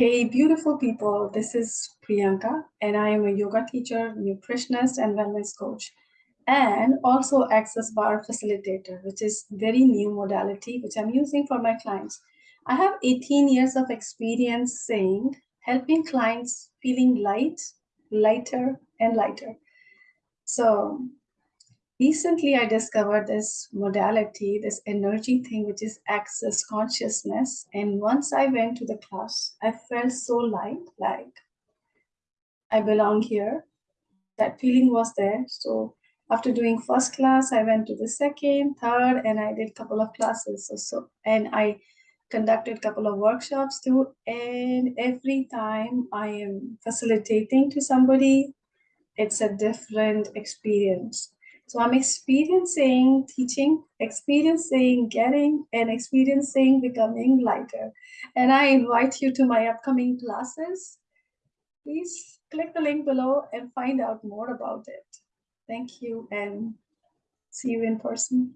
Hey, beautiful people. This is Priyanka, and I am a yoga teacher, nutritionist, and wellness coach, and also access bar facilitator, which is very new modality which I'm using for my clients. I have 18 years of experience saying helping clients feeling light, lighter, and lighter. So recently I discovered this modality, this energy thing, which is access consciousness. And once I went to the class, I felt so light, like I belong here. That feeling was there. So after doing first class, I went to the second, third, and I did a couple of classes. So, so and I conducted a couple of workshops too. And every time I am facilitating to somebody, it's a different experience so I'm experiencing teaching, experiencing getting, and experiencing becoming lighter. And I invite you to my upcoming classes. Please click the link below and find out more about it. Thank you and see you in person.